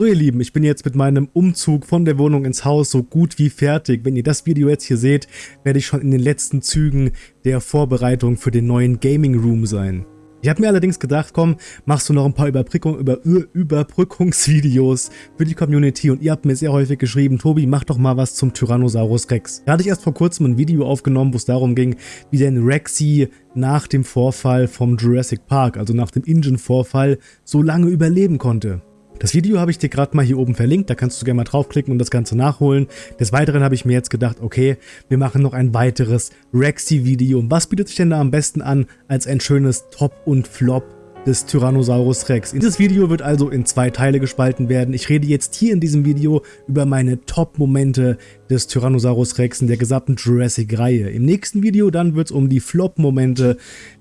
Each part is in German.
So ihr Lieben, ich bin jetzt mit meinem Umzug von der Wohnung ins Haus so gut wie fertig. Wenn ihr das Video jetzt hier seht, werde ich schon in den letzten Zügen der Vorbereitung für den neuen Gaming Room sein. Ich habe mir allerdings gedacht, komm, machst du noch ein paar Überbrückung, über, Überbrückungsvideos für die Community und ihr habt mir sehr häufig geschrieben, Tobi, mach doch mal was zum Tyrannosaurus Rex. Da hatte ich erst vor kurzem ein Video aufgenommen, wo es darum ging, wie denn Rexy nach dem Vorfall vom Jurassic Park, also nach dem Engine-Vorfall, so lange überleben konnte. Das Video habe ich dir gerade mal hier oben verlinkt, da kannst du gerne mal draufklicken und das Ganze nachholen. Des Weiteren habe ich mir jetzt gedacht, okay, wir machen noch ein weiteres Rexy-Video. Was bietet sich denn da am besten an als ein schönes Top und Flop des Tyrannosaurus Rex. Dieses Video wird also in zwei Teile gespalten werden. Ich rede jetzt hier in diesem Video über meine Top-Momente des Tyrannosaurus Rex in der gesamten Jurassic-Reihe. Im nächsten Video dann wird es um die Flop-Momente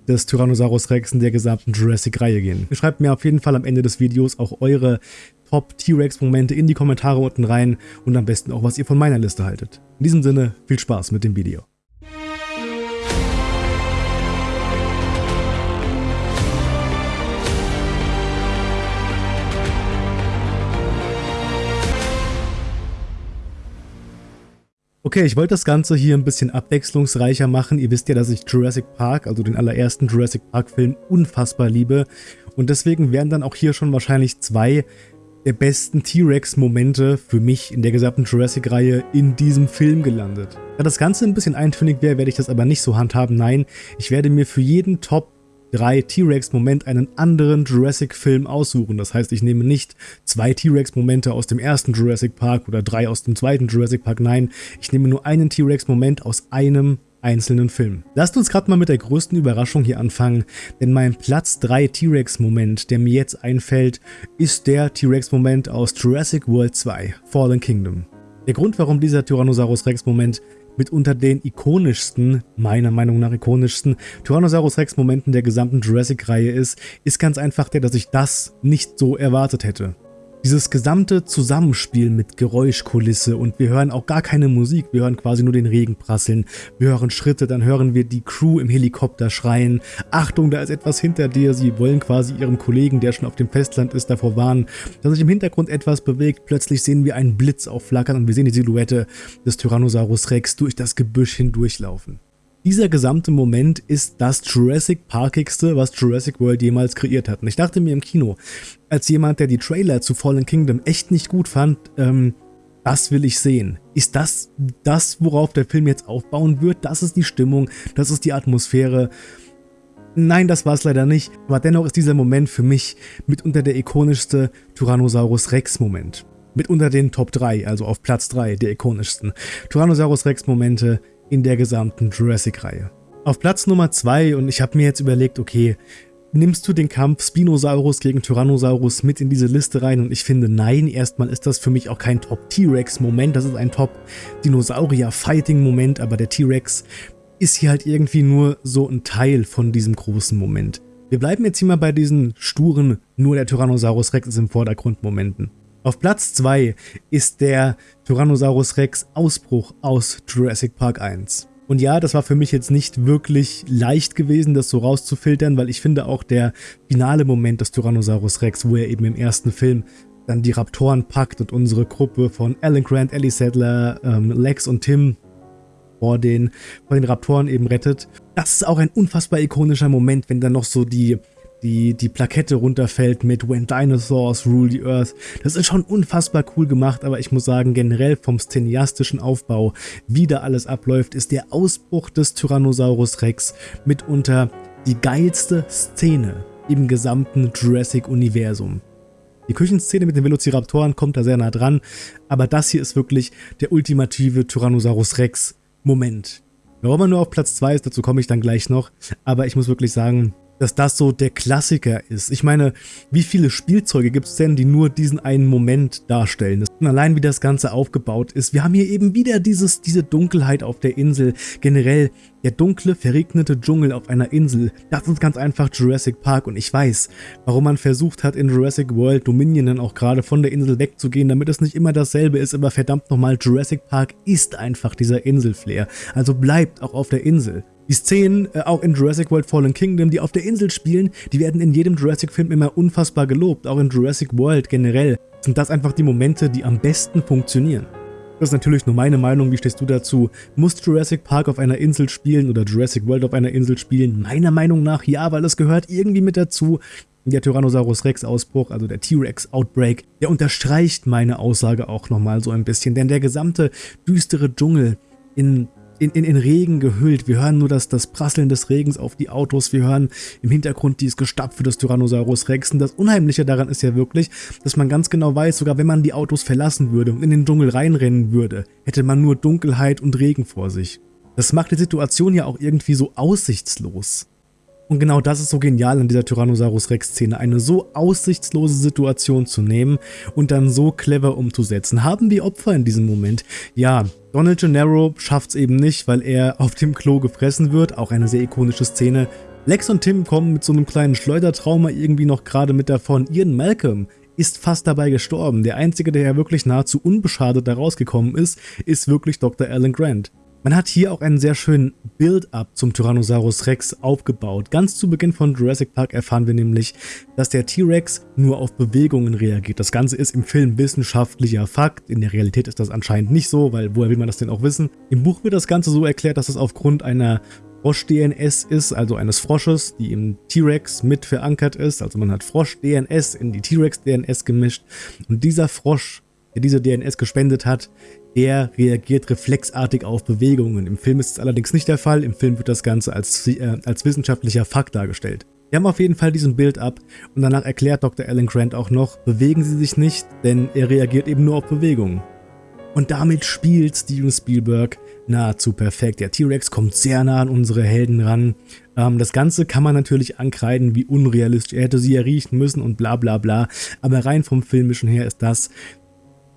des Tyrannosaurus Rex in der gesamten Jurassic-Reihe gehen. Schreibt mir auf jeden Fall am Ende des Videos auch eure Top-T-Rex-Momente in die Kommentare unten rein und am besten auch, was ihr von meiner Liste haltet. In diesem Sinne, viel Spaß mit dem Video. Okay, ich wollte das Ganze hier ein bisschen abwechslungsreicher machen. Ihr wisst ja, dass ich Jurassic Park, also den allerersten Jurassic Park Film, unfassbar liebe. Und deswegen wären dann auch hier schon wahrscheinlich zwei der besten T-Rex-Momente für mich in der gesamten Jurassic-Reihe in diesem Film gelandet. Da das Ganze ein bisschen eintönig wäre, werde ich das aber nicht so handhaben. Nein, ich werde mir für jeden Top drei T-Rex-Moment einen anderen Jurassic-Film aussuchen. Das heißt, ich nehme nicht zwei T-Rex-Momente aus dem ersten Jurassic Park oder drei aus dem zweiten Jurassic Park. Nein, ich nehme nur einen T-Rex-Moment aus einem einzelnen Film. Lasst uns gerade mal mit der größten Überraschung hier anfangen, denn mein Platz 3 T-Rex-Moment, der mir jetzt einfällt, ist der T-Rex-Moment aus Jurassic World 2, Fallen Kingdom. Der Grund, warum dieser Tyrannosaurus Rex-Moment mitunter den ikonischsten, meiner Meinung nach ikonischsten Tyrannosaurus Rex Momenten der gesamten Jurassic-Reihe ist, ist ganz einfach der, dass ich das nicht so erwartet hätte. Dieses gesamte Zusammenspiel mit Geräuschkulisse und wir hören auch gar keine Musik, wir hören quasi nur den Regen prasseln, wir hören Schritte, dann hören wir die Crew im Helikopter schreien, Achtung, da ist etwas hinter dir, sie wollen quasi ihrem Kollegen, der schon auf dem Festland ist, davor warnen, dass sich im Hintergrund etwas bewegt, plötzlich sehen wir einen Blitz aufflackern und wir sehen die Silhouette des Tyrannosaurus Rex durch das Gebüsch hindurchlaufen. Dieser gesamte Moment ist das Jurassic Parkigste, was Jurassic World jemals kreiert hat. Und ich dachte mir im Kino, als jemand, der die Trailer zu Fallen Kingdom echt nicht gut fand, ähm, das will ich sehen. Ist das das, worauf der Film jetzt aufbauen wird? Das ist die Stimmung, das ist die Atmosphäre. Nein, das war es leider nicht, aber dennoch ist dieser Moment für mich mitunter der ikonischste Tyrannosaurus Rex Moment. Mitunter den Top 3, also auf Platz 3 der ikonischsten Tyrannosaurus Rex Momente in der gesamten Jurassic-Reihe. Auf Platz Nummer 2 und ich habe mir jetzt überlegt, okay, nimmst du den Kampf Spinosaurus gegen Tyrannosaurus mit in diese Liste rein und ich finde nein, erstmal ist das für mich auch kein Top-T-Rex-Moment, das ist ein Top-Dinosaurier-Fighting-Moment, aber der T-Rex ist hier halt irgendwie nur so ein Teil von diesem großen Moment. Wir bleiben jetzt hier mal bei diesen sturen, nur der Tyrannosaurus Rex ist im Vordergrund Momenten. Auf Platz 2 ist der Tyrannosaurus Rex Ausbruch aus Jurassic Park 1. Und ja, das war für mich jetzt nicht wirklich leicht gewesen, das so rauszufiltern, weil ich finde auch der finale Moment des Tyrannosaurus Rex, wo er eben im ersten Film dann die Raptoren packt und unsere Gruppe von Alan Grant, Ellie Sadler, ähm, Lex und Tim vor den, vor den Raptoren eben rettet. Das ist auch ein unfassbar ikonischer Moment, wenn dann noch so die die, die Plakette runterfällt mit When Dinosaurs Rule the Earth. Das ist schon unfassbar cool gemacht, aber ich muss sagen, generell vom cineastischen Aufbau, wie da alles abläuft, ist der Ausbruch des Tyrannosaurus Rex mitunter die geilste Szene im gesamten Jurassic-Universum. Die Küchenszene mit den Velociraptoren kommt da sehr nah dran, aber das hier ist wirklich der ultimative Tyrannosaurus Rex Moment. Warum er nur auf Platz 2 ist, dazu komme ich dann gleich noch, aber ich muss wirklich sagen, dass das so der Klassiker ist. Ich meine, wie viele Spielzeuge gibt es denn, die nur diesen einen Moment darstellen? Allein wie das Ganze aufgebaut ist. Wir haben hier eben wieder dieses, diese Dunkelheit auf der Insel. Generell der dunkle, verregnete Dschungel auf einer Insel. Das ist ganz einfach Jurassic Park und ich weiß, warum man versucht hat in Jurassic World Dominion dann auch gerade von der Insel wegzugehen, damit es nicht immer dasselbe ist, aber verdammt nochmal, Jurassic Park ist einfach dieser Inselflair. Also bleibt auch auf der Insel. Die Szenen, äh, auch in Jurassic World Fallen Kingdom, die auf der Insel spielen, die werden in jedem Jurassic-Film immer unfassbar gelobt, auch in Jurassic World generell. sind das einfach die Momente, die am besten funktionieren. Das ist natürlich nur meine Meinung, wie stehst du dazu? Muss Jurassic Park auf einer Insel spielen oder Jurassic World auf einer Insel spielen? Meiner Meinung nach ja, weil es gehört irgendwie mit dazu. Der Tyrannosaurus Rex Ausbruch, also der T-Rex Outbreak, der unterstreicht meine Aussage auch nochmal so ein bisschen, denn der gesamte düstere Dschungel in in, in, in Regen gehüllt. Wir hören nur das, das Prasseln des Regens auf die Autos. Wir hören im Hintergrund dieses Gestapfe des Tyrannosaurus Rex. Und das Unheimliche daran ist ja wirklich, dass man ganz genau weiß, sogar wenn man die Autos verlassen würde und in den Dschungel reinrennen würde, hätte man nur Dunkelheit und Regen vor sich. Das macht die Situation ja auch irgendwie so aussichtslos. Und genau das ist so genial an dieser Tyrannosaurus Rex Szene, eine so aussichtslose Situation zu nehmen und dann so clever umzusetzen. Haben wir Opfer in diesem Moment? Ja, Donald Gennaro schafft es eben nicht, weil er auf dem Klo gefressen wird, auch eine sehr ikonische Szene. Lex und Tim kommen mit so einem kleinen Schleudertrauma irgendwie noch gerade mit davon. Ian Malcolm ist fast dabei gestorben. Der einzige, der ja wirklich nahezu unbeschadet da rausgekommen ist, ist wirklich Dr. Alan Grant. Man hat hier auch einen sehr schönen Build-up zum Tyrannosaurus Rex aufgebaut. Ganz zu Beginn von Jurassic Park erfahren wir nämlich, dass der T-Rex nur auf Bewegungen reagiert. Das Ganze ist im Film wissenschaftlicher Fakt. In der Realität ist das anscheinend nicht so, weil woher will man das denn auch wissen? Im Buch wird das Ganze so erklärt, dass es aufgrund einer Frosch-DNS ist, also eines Frosches, die im T-Rex mit verankert ist. Also man hat Frosch-DNS in die T-Rex-DNS gemischt und dieser Frosch, der diese DNS gespendet hat, der reagiert reflexartig auf Bewegungen. Im Film ist es allerdings nicht der Fall, im Film wird das Ganze als, äh, als wissenschaftlicher Fakt dargestellt. Wir haben auf jeden Fall diesen Bild ab und danach erklärt Dr. Alan Grant auch noch, bewegen Sie sich nicht, denn er reagiert eben nur auf Bewegungen. Und damit spielt Steven Spielberg nahezu perfekt. Der T-Rex kommt sehr nah an unsere Helden ran. Ähm, das Ganze kann man natürlich ankreiden, wie unrealistisch. Er hätte sie ja riechen müssen und bla bla bla. Aber rein vom Filmischen her ist das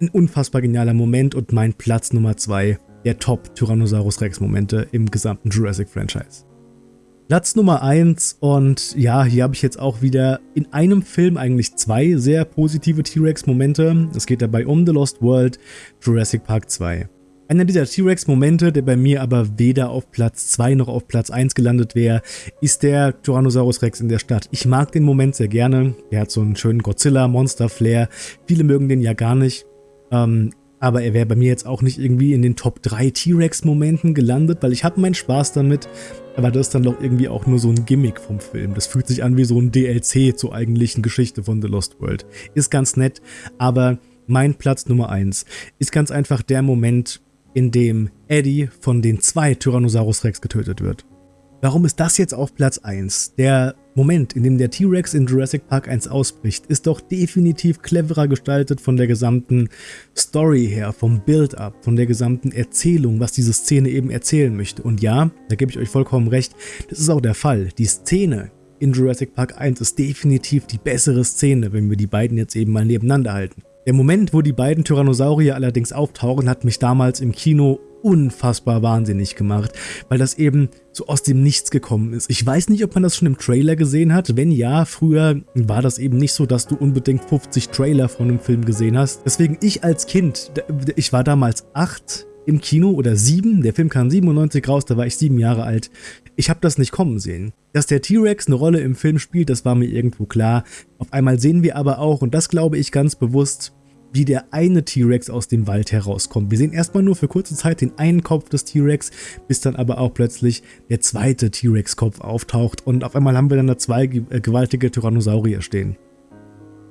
ein unfassbar genialer Moment und mein Platz Nummer 2 der Top Tyrannosaurus Rex Momente im gesamten Jurassic Franchise. Platz Nummer 1 und ja, hier habe ich jetzt auch wieder in einem Film eigentlich zwei sehr positive T-Rex Momente. Es geht dabei um The Lost World, Jurassic Park 2. Einer dieser T-Rex-Momente, der bei mir aber weder auf Platz 2 noch auf Platz 1 gelandet wäre, ist der Tyrannosaurus Rex in der Stadt. Ich mag den Moment sehr gerne. Der hat so einen schönen Godzilla-Monster-Flair. Viele mögen den ja gar nicht. Ähm, aber er wäre bei mir jetzt auch nicht irgendwie in den Top 3 T-Rex-Momenten gelandet, weil ich habe meinen Spaß damit, aber das ist dann doch irgendwie auch nur so ein Gimmick vom Film. Das fühlt sich an wie so ein DLC zur eigentlichen Geschichte von The Lost World. Ist ganz nett, aber mein Platz Nummer 1 ist ganz einfach der Moment, in dem Eddie von den zwei Tyrannosaurus Rex getötet wird. Warum ist das jetzt auf Platz 1? Der Moment, in dem der T-Rex in Jurassic Park 1 ausbricht, ist doch definitiv cleverer gestaltet von der gesamten Story her, vom Build-up, von der gesamten Erzählung, was diese Szene eben erzählen möchte. Und ja, da gebe ich euch vollkommen recht, das ist auch der Fall. Die Szene in Jurassic Park 1 ist definitiv die bessere Szene, wenn wir die beiden jetzt eben mal nebeneinander halten. Der Moment, wo die beiden Tyrannosaurier allerdings auftauchen, hat mich damals im Kino unfassbar wahnsinnig gemacht, weil das eben so aus dem Nichts gekommen ist. Ich weiß nicht, ob man das schon im Trailer gesehen hat. Wenn ja, früher war das eben nicht so, dass du unbedingt 50 Trailer von einem Film gesehen hast. Deswegen ich als Kind, ich war damals acht im Kino oder sieben, der Film kam 97 raus, da war ich sieben Jahre alt. Ich habe das nicht kommen sehen. Dass der T-Rex eine Rolle im Film spielt, das war mir irgendwo klar. Auf einmal sehen wir aber auch, und das glaube ich ganz bewusst, wie der eine T-Rex aus dem Wald herauskommt. Wir sehen erstmal nur für kurze Zeit den einen Kopf des T-Rex, bis dann aber auch plötzlich der zweite T-Rex-Kopf auftaucht und auf einmal haben wir dann da zwei äh, gewaltige Tyrannosaurier stehen.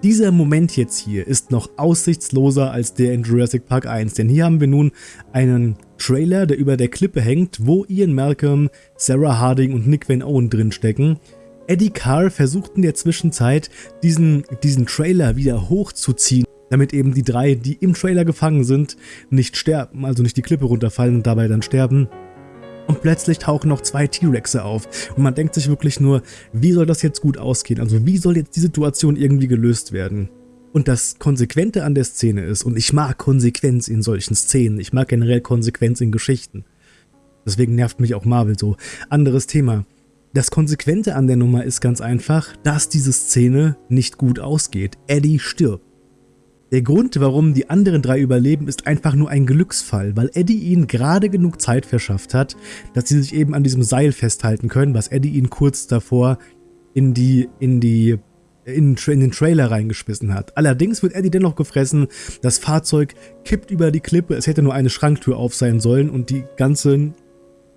Dieser Moment jetzt hier ist noch aussichtsloser als der in Jurassic Park 1, denn hier haben wir nun einen Trailer, der über der Klippe hängt, wo Ian Malcolm, Sarah Harding und Nick Van Owen drinstecken. Eddie Carr versucht in der Zwischenzeit, diesen, diesen Trailer wieder hochzuziehen damit eben die drei, die im Trailer gefangen sind, nicht sterben, also nicht die Klippe runterfallen und dabei dann sterben. Und plötzlich tauchen noch zwei T-Rexe auf und man denkt sich wirklich nur, wie soll das jetzt gut ausgehen? Also wie soll jetzt die Situation irgendwie gelöst werden? Und das Konsequente an der Szene ist, und ich mag Konsequenz in solchen Szenen, ich mag generell Konsequenz in Geschichten. Deswegen nervt mich auch Marvel so. Anderes Thema. Das Konsequente an der Nummer ist ganz einfach, dass diese Szene nicht gut ausgeht. Eddie stirbt. Der Grund, warum die anderen drei überleben, ist einfach nur ein Glücksfall, weil Eddie ihnen gerade genug Zeit verschafft hat, dass sie sich eben an diesem Seil festhalten können, was Eddie ihnen kurz davor in die, in die in, in, den Trailer reingeschmissen hat. Allerdings wird Eddie dennoch gefressen, das Fahrzeug kippt über die Klippe, es hätte nur eine Schranktür auf sein sollen und die ganzen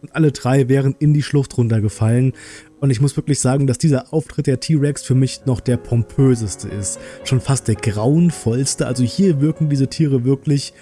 und alle drei wären in die Schlucht runtergefallen. Und ich muss wirklich sagen, dass dieser Auftritt der T-Rex für mich noch der pompöseste ist. Schon fast der grauenvollste. Also hier wirken diese Tiere wirklich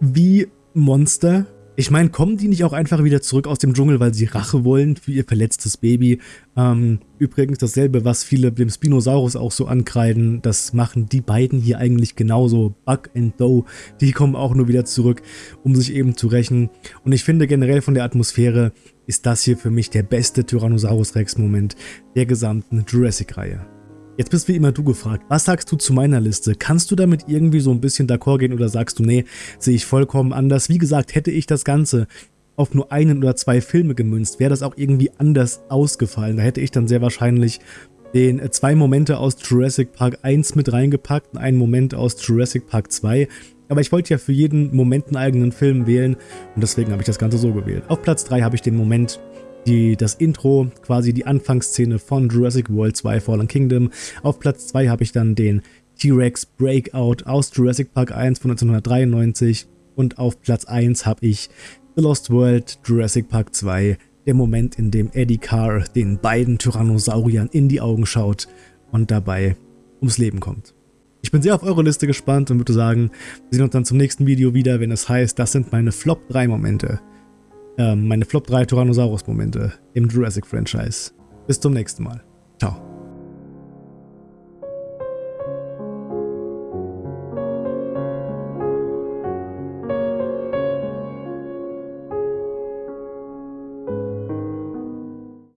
wie Monster, ich meine, kommen die nicht auch einfach wieder zurück aus dem Dschungel, weil sie Rache wollen für ihr verletztes Baby? Ähm, übrigens dasselbe, was viele dem Spinosaurus auch so ankreiden, das machen die beiden hier eigentlich genauso. Buck and Doe, die kommen auch nur wieder zurück, um sich eben zu rächen. Und ich finde generell von der Atmosphäre ist das hier für mich der beste Tyrannosaurus Rex Moment der gesamten Jurassic-Reihe. Jetzt bist wie immer du gefragt, was sagst du zu meiner Liste? Kannst du damit irgendwie so ein bisschen d'accord gehen oder sagst du, nee, sehe ich vollkommen anders? Wie gesagt, hätte ich das Ganze auf nur einen oder zwei Filme gemünzt, wäre das auch irgendwie anders ausgefallen. Da hätte ich dann sehr wahrscheinlich den äh, zwei Momente aus Jurassic Park 1 mit reingepackt und einen Moment aus Jurassic Park 2. Aber ich wollte ja für jeden Moment einen eigenen Film wählen und deswegen habe ich das Ganze so gewählt. Auf Platz 3 habe ich den Moment die, das Intro, quasi die Anfangsszene von Jurassic World 2 Fallen Kingdom. Auf Platz 2 habe ich dann den T-Rex Breakout aus Jurassic Park 1 von 1993 und auf Platz 1 habe ich The Lost World Jurassic Park 2, der Moment, in dem Eddie Carr den beiden Tyrannosauriern in die Augen schaut und dabei ums Leben kommt. Ich bin sehr auf eure Liste gespannt und würde sagen, wir sehen uns dann zum nächsten Video wieder, wenn es heißt, das sind meine Flop 3 Momente meine Flop 3 Tyrannosaurus-Momente im Jurassic-Franchise. Bis zum nächsten Mal.